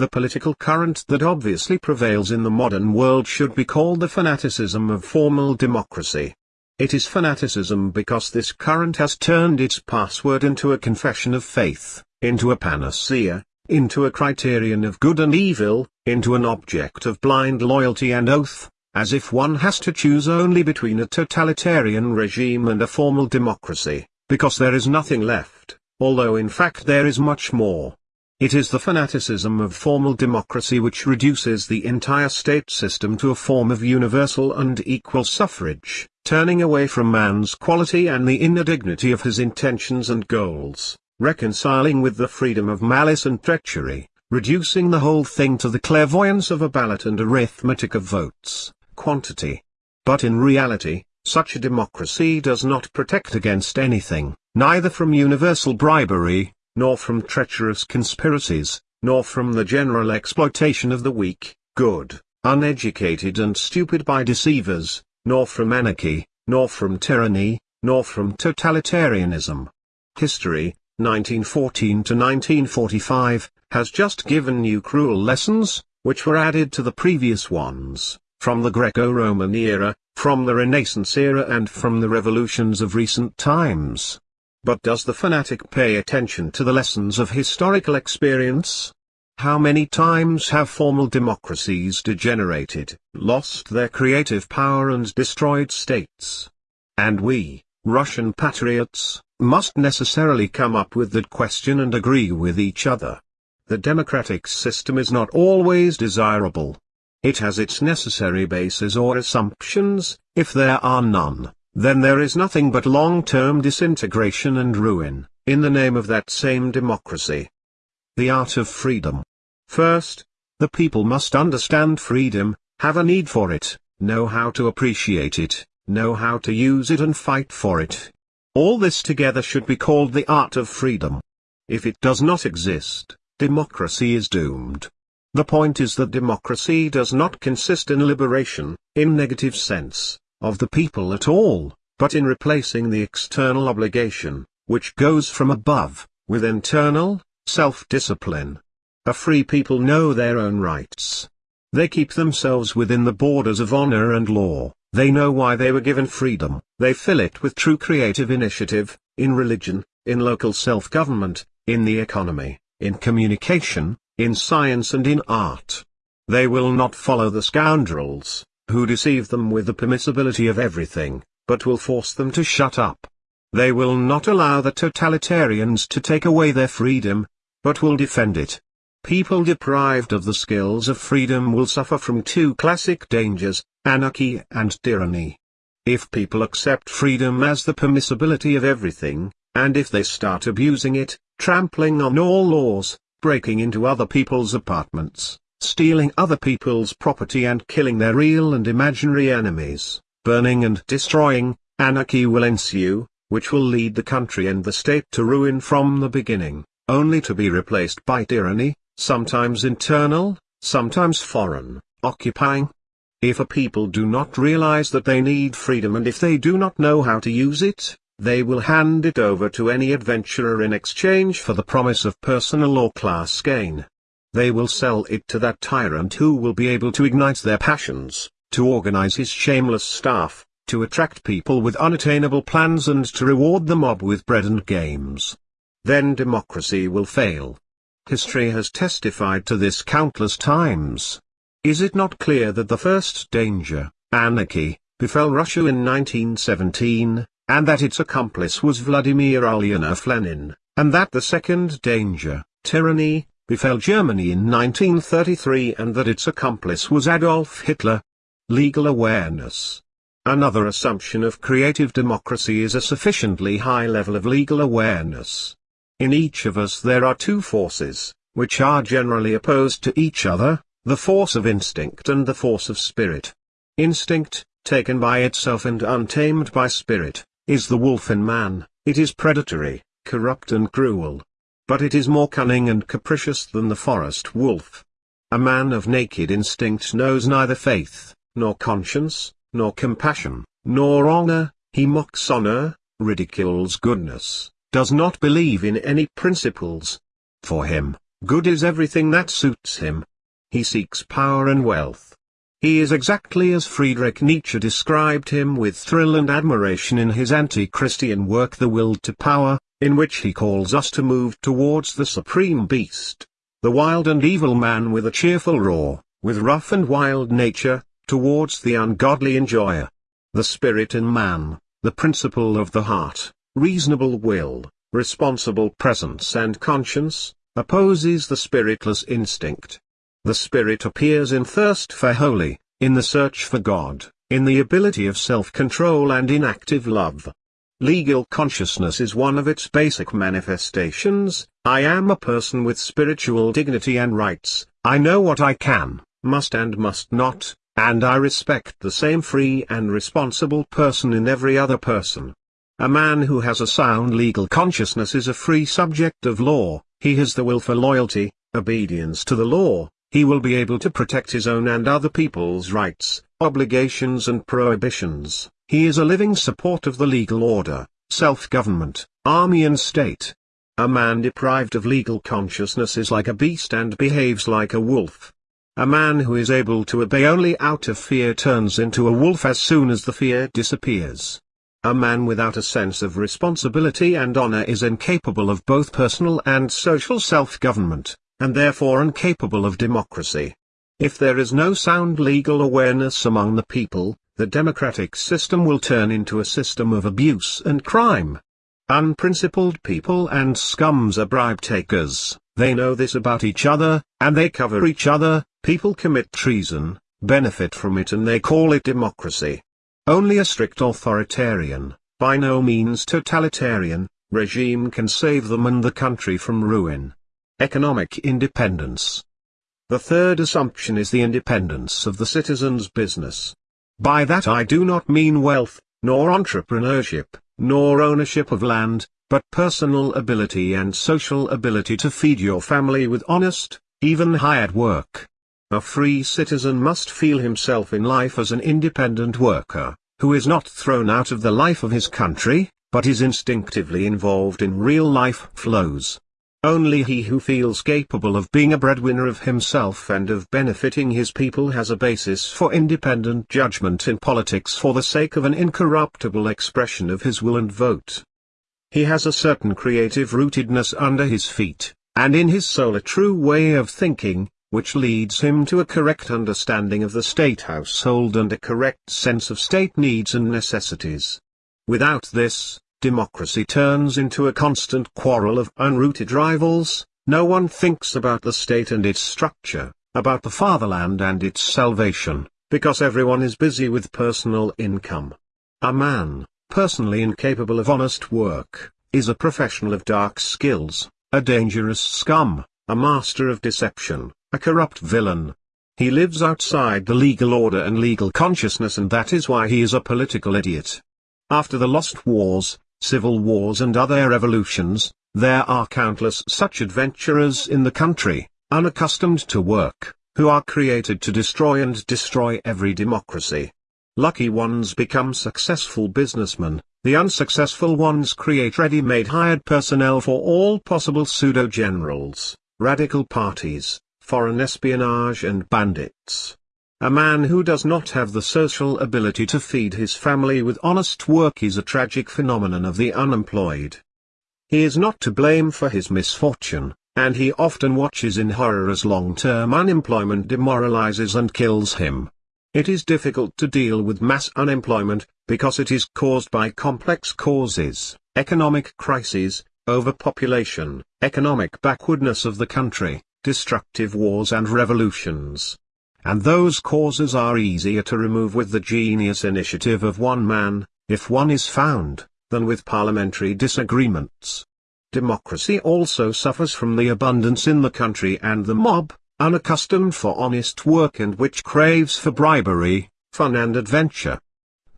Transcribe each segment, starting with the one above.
The political current that obviously prevails in the modern world should be called the fanaticism of formal democracy. It is fanaticism because this current has turned its password into a confession of faith, into a panacea, into a criterion of good and evil, into an object of blind loyalty and oath, as if one has to choose only between a totalitarian regime and a formal democracy, because there is nothing left, although in fact there is much more. It is the fanaticism of formal democracy which reduces the entire state system to a form of universal and equal suffrage, turning away from man's quality and the inner dignity of his intentions and goals, reconciling with the freedom of malice and treachery, reducing the whole thing to the clairvoyance of a ballot and arithmetic of votes, quantity. But in reality, such a democracy does not protect against anything, neither from universal bribery, nor from treacherous conspiracies, nor from the general exploitation of the weak, good, uneducated and stupid by deceivers, nor from anarchy, nor from tyranny, nor from totalitarianism. History, 1914 to 1945, has just given new cruel lessons, which were added to the previous ones, from the Greco-Roman era, from the Renaissance era and from the revolutions of recent times. But does the fanatic pay attention to the lessons of historical experience? How many times have formal democracies degenerated, lost their creative power and destroyed states? And we, Russian patriots, must necessarily come up with that question and agree with each other. The democratic system is not always desirable. It has its necessary bases or assumptions, if there are none then there is nothing but long-term disintegration and ruin, in the name of that same democracy. The art of freedom. First, the people must understand freedom, have a need for it, know how to appreciate it, know how to use it and fight for it. All this together should be called the art of freedom. If it does not exist, democracy is doomed. The point is that democracy does not consist in liberation, in negative sense, of the people at all, but in replacing the external obligation, which goes from above, with internal, self-discipline. A free people know their own rights. They keep themselves within the borders of honor and law, they know why they were given freedom, they fill it with true creative initiative, in religion, in local self-government, in the economy, in communication, in science and in art. They will not follow the scoundrels, who deceive them with the permissibility of everything, but will force them to shut up. They will not allow the totalitarians to take away their freedom, but will defend it. People deprived of the skills of freedom will suffer from two classic dangers, anarchy and tyranny. If people accept freedom as the permissibility of everything, and if they start abusing it, trampling on all laws, breaking into other people's apartments, stealing other people's property and killing their real and imaginary enemies, burning and destroying, anarchy will ensue, which will lead the country and the state to ruin from the beginning, only to be replaced by tyranny, sometimes internal, sometimes foreign, occupying. If a people do not realize that they need freedom and if they do not know how to use it, they will hand it over to any adventurer in exchange for the promise of personal or class gain. They will sell it to that tyrant who will be able to ignite their passions, to organize his shameless staff, to attract people with unattainable plans and to reward the mob with bread and games. Then democracy will fail. History has testified to this countless times. Is it not clear that the first danger, anarchy, befell Russia in 1917, and that its accomplice was Vladimir Ulyanov Lenin, and that the second danger, tyranny, befell Germany in 1933 and that its accomplice was Adolf Hitler. Legal awareness. Another assumption of creative democracy is a sufficiently high level of legal awareness. In each of us there are two forces, which are generally opposed to each other, the force of instinct and the force of spirit. Instinct, taken by itself and untamed by spirit, is the wolf in man, it is predatory, corrupt and cruel but it is more cunning and capricious than the forest wolf. A man of naked instinct knows neither faith, nor conscience, nor compassion, nor honor, he mocks honor, ridicules goodness, does not believe in any principles. For him, Good is everything that suits him. He seeks power and wealth. He is exactly as Friedrich Nietzsche described him with thrill and admiration in his anti-Christian work The Will to Power, in which he calls us to move towards the supreme beast, the wild and evil man with a cheerful roar, with rough and wild nature, towards the ungodly enjoyer. The spirit in man, the principle of the heart, reasonable will, responsible presence and conscience, opposes the spiritless instinct. The spirit appears in thirst for holy, in the search for God, in the ability of self-control and in active love. Legal consciousness is one of its basic manifestations, I am a person with spiritual dignity and rights, I know what I can, must and must not, and I respect the same free and responsible person in every other person. A man who has a sound legal consciousness is a free subject of law, he has the will for loyalty, obedience to the law, he will be able to protect his own and other people's rights, obligations and prohibitions, he is a living support of the legal order, self-government, army and state. A man deprived of legal consciousness is like a beast and behaves like a wolf. A man who is able to obey only out of fear turns into a wolf as soon as the fear disappears. A man without a sense of responsibility and honor is incapable of both personal and social self-government and therefore incapable of democracy. If there is no sound legal awareness among the people, the democratic system will turn into a system of abuse and crime. Unprincipled people and scums are bribe takers, they know this about each other, and they cover each other, people commit treason, benefit from it and they call it democracy. Only a strict authoritarian, by no means totalitarian, regime can save them and the country from ruin. Economic independence. The third assumption is the independence of the citizen's business. By that I do not mean wealth, nor entrepreneurship, nor ownership of land, but personal ability and social ability to feed your family with honest, even hired work. A free citizen must feel himself in life as an independent worker, who is not thrown out of the life of his country, but is instinctively involved in real life flows. Only he who feels capable of being a breadwinner of himself and of benefiting his people has a basis for independent judgment in politics for the sake of an incorruptible expression of his will and vote. He has a certain creative rootedness under his feet, and in his soul a true way of thinking, which leads him to a correct understanding of the state household and a correct sense of state needs and necessities. Without this, democracy turns into a constant quarrel of unrooted rivals, no one thinks about the state and its structure, about the fatherland and its salvation, because everyone is busy with personal income. A man, personally incapable of honest work, is a professional of dark skills, a dangerous scum, a master of deception, a corrupt villain. He lives outside the legal order and legal consciousness and that is why he is a political idiot. After the lost wars, civil wars and other revolutions, there are countless such adventurers in the country, unaccustomed to work, who are created to destroy and destroy every democracy. Lucky ones become successful businessmen, the unsuccessful ones create ready-made hired personnel for all possible pseudo-generals, radical parties, foreign espionage and bandits. A man who does not have the social ability to feed his family with honest work is a tragic phenomenon of the unemployed. He is not to blame for his misfortune, and he often watches in horror as long-term unemployment demoralizes and kills him. It is difficult to deal with mass unemployment, because it is caused by complex causes, economic crises, overpopulation, economic backwardness of the country, destructive wars and revolutions. And those causes are easier to remove with the genius initiative of one man, if one is found, than with parliamentary disagreements. Democracy also suffers from the abundance in the country and the mob, unaccustomed for honest work and which craves for bribery, fun and adventure.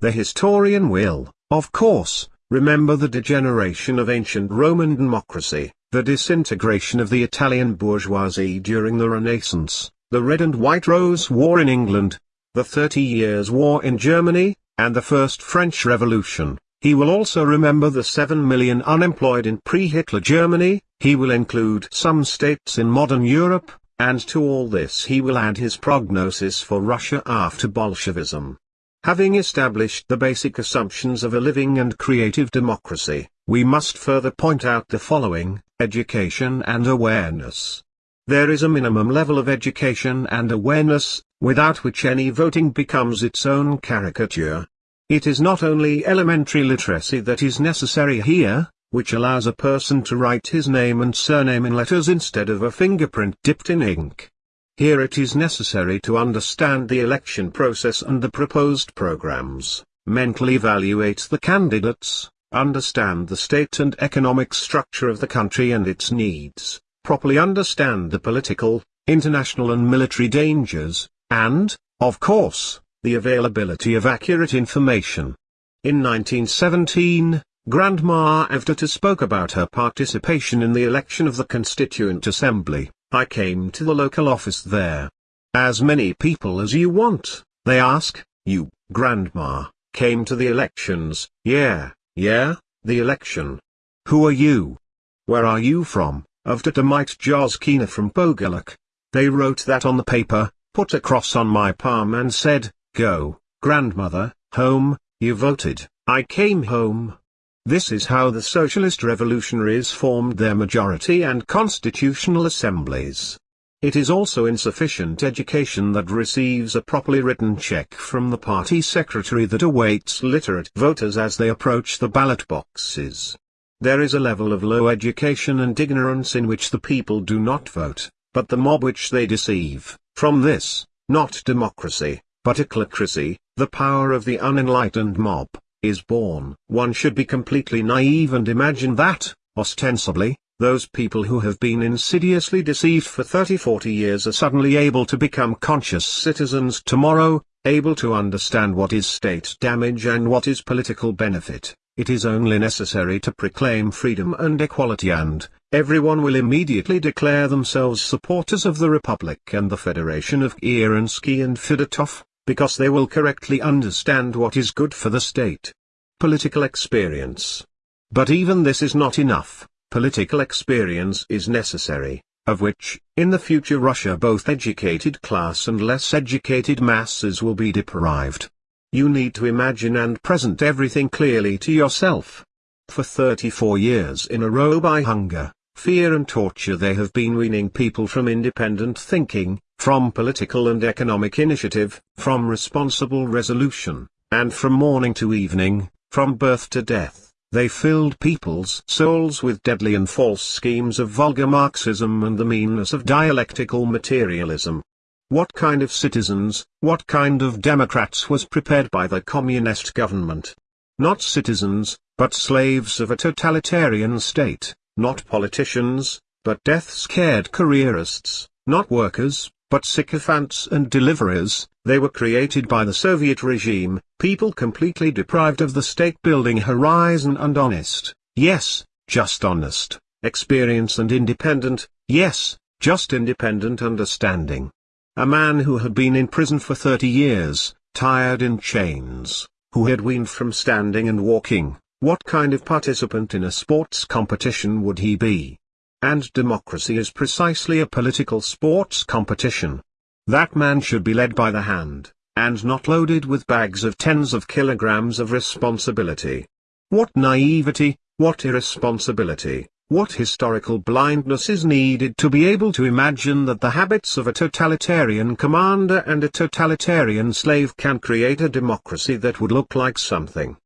The historian will, of course, remember the degeneration of ancient Roman democracy, the disintegration of the Italian bourgeoisie during the Renaissance, the Red and White Rose War in England, the Thirty Years' War in Germany, and the First French Revolution, He will also remember the 7 million unemployed in pre-Hitler Germany, he will include some states in modern Europe, and to all this he will add his prognosis for Russia after Bolshevism. Having established the basic assumptions of a living and creative democracy, we must further point out the following, education and awareness. There is a minimum level of education and awareness, without which any voting becomes its own caricature. It is not only elementary literacy that is necessary here, which allows a person to write his name and surname in letters instead of a fingerprint dipped in ink. Here it is necessary to understand the election process and the proposed programs, mentally evaluate the candidates, understand the state and economic structure of the country and its needs, properly understand the political, international and military dangers, and, of course, the availability of accurate information. In 1917, Grandma Evdokiya spoke about her participation in the election of the Constituent Assembly. I came to the local office there. As many people as you want, they ask, you, Grandma, came to the elections, yeah, yeah, the election. Who are you? Where are you from? Evdokiya Jozkina from Pogilak. They wrote that on the paper, put a cross on my palm and said, Go, grandmother, home, you voted, I came home. This is how the socialist revolutionaries formed their majority and constitutional assemblies. It is also insufficient education that receives a properly written check from the party secretary that awaits literate voters as they approach the ballot boxes. There is a level of low education and ignorance in which the people do not vote, but the mob which they deceive. From this, not democracy, but ochlocracy, the power of the unenlightened mob, is born. One should be completely naive and imagine that, ostensibly, those people who have been insidiously deceived for 30-40 years are suddenly able to become conscious citizens tomorrow, able to understand what is state damage and what is political benefit. It is only necessary to proclaim freedom and equality and, everyone will immediately declare themselves supporters of the Republic and the Federation of Kerensky and Fedotov because they will correctly understand what is good for the state. Political experience. But even this is not enough, political experience is necessary, of which, in the future Russia both educated class and less educated masses will be deprived. You need to imagine and present everything clearly to yourself. For 34 years in a row by hunger, fear and torture they have been weaning people from independent thinking, from political and economic initiative, from responsible resolution, and from morning to evening, from birth to death, they filled people's souls with deadly and false schemes of vulgar Marxism and the meanness of dialectical materialism. What kind of citizens, what kind of democrats was prepared by the communist government? Not citizens, but slaves of a totalitarian state, not politicians, but death-scared careerists, not workers, but sycophants and deliverers, they were created by the Soviet regime, people completely deprived of the state-building horizon and honest, yes, just honest, experience and independent, yes, just independent understanding. A man who had been in prison for 30 years, tired in chains, who had weaned from standing and walking, what kind of participant in a sports competition would he be? And democracy is precisely a political sports competition. That man should be led by the hand, and not loaded with bags of tens of kilograms of responsibility. What naivety, what irresponsibility, what historical blindness is needed to be able to imagine that the habits of a totalitarian commander and a totalitarian slave can create a democracy that would look like something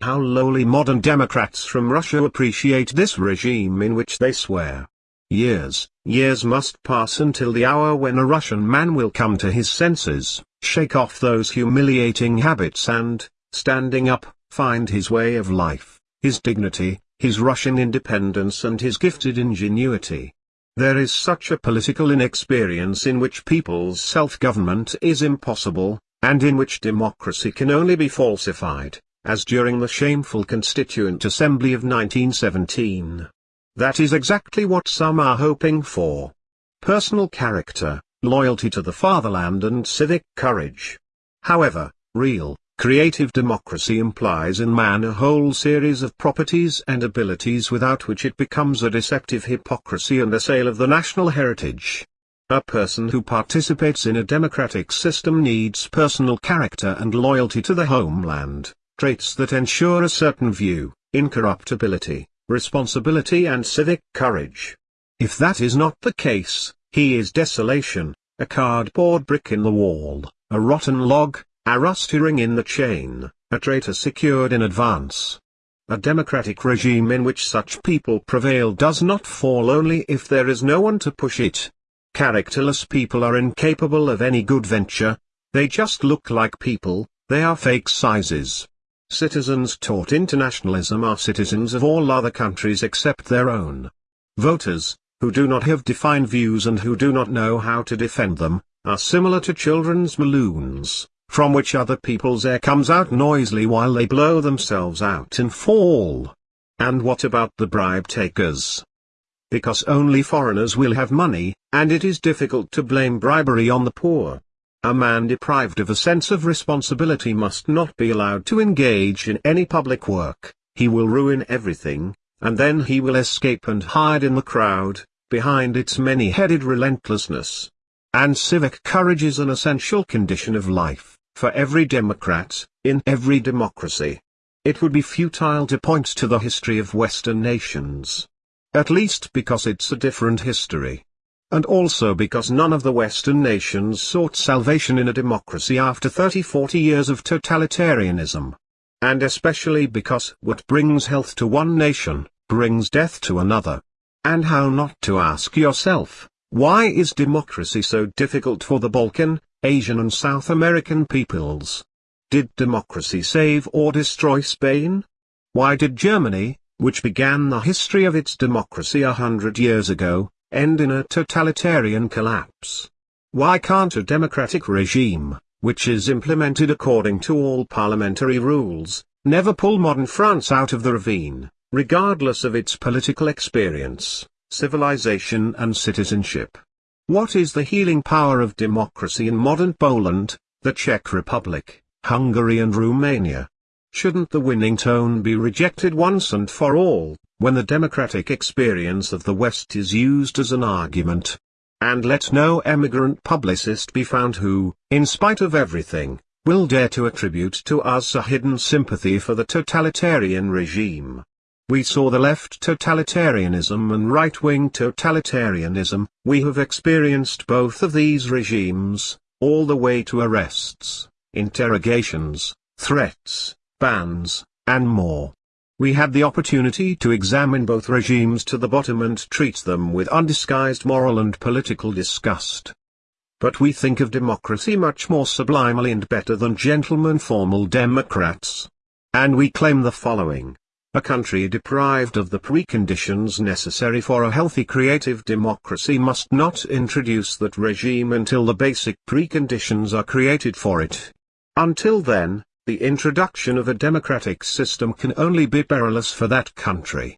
how lowly modern Democrats from Russia appreciate this regime in which they swear. Years, years must pass until the hour when a Russian man will come to his senses, shake off those humiliating habits and, standing up, find his way of life, his dignity, his Russian independence and his gifted ingenuity. There is such a political inexperience in which people's self-government is impossible, and in which democracy can only be falsified as during the shameful Constituent Assembly of 1917. That is exactly what some are hoping for. Personal character, loyalty to the fatherland and civic courage. However, real, Creative democracy implies in man a whole series of properties and abilities without which it becomes a deceptive hypocrisy and a sale of the national heritage. A person who participates in a democratic system needs personal character and loyalty to the homeland, traits that ensure a certain view, incorruptibility, responsibility and civic courage. If that is not the case, he is desolation, a cardboard brick in the wall, a rotten log, a rusty ring in the chain, a traitor secured in advance. A democratic regime in which such people prevail does not fall only if there is no one to push it. Characterless people are incapable of any good venture, they just look like people, they are fake sizes. Citizens taught internationalism are citizens of all other countries except their own. Voters, who do not have defined views and who do not know how to defend them, are similar to children's balloons from which other people's air comes out noisily while they blow themselves out and fall. And what about the bribe takers? Because only foreigners will have money, and it is difficult to blame bribery on the poor. A man deprived of a sense of responsibility must not be allowed to engage in any public work, he will ruin everything, and then he will escape and hide in the crowd, behind its many-headed relentlessness. And civic courage is an essential condition of life for every Democrat, in every democracy. It would be futile to point to the history of Western nations. At least because it's a different history. And also because none of the Western nations sought salvation in a democracy after 30-40 years of totalitarianism. And especially because what brings health to one nation, brings death to another. And how not to ask yourself, why is democracy so difficult for the Balkan, Asian and South American peoples. Did democracy save or destroy Spain? Why did Germany, which began the history of its democracy a hundred years ago, end in a totalitarian collapse? Why can't a democratic regime, which is implemented according to all parliamentary rules, never pull modern France out of the ravine, regardless of its political experience, civilization and citizenship? What is the healing power of democracy in modern Poland, the Czech Republic, Hungary and Romania? Shouldn't the winning tone be rejected once and for all, when the democratic experience of the West is used as an argument? And let no emigrant publicist be found who, in spite of everything, will dare to attribute to us a hidden sympathy for the totalitarian regime. We saw the left totalitarianism and right-wing totalitarianism, we have experienced both of these regimes, all the way to arrests, interrogations, threats, bans, and more. We had the opportunity to examine both regimes to the bottom and treat them with undisguised moral and political disgust. But we think of democracy much more sublimely and better than gentlemen formal democrats. And we claim the following. A country deprived of the preconditions necessary for a healthy creative democracy must not introduce that regime until the basic preconditions are created for it. Until then, the introduction of a democratic system can only be perilous for that country.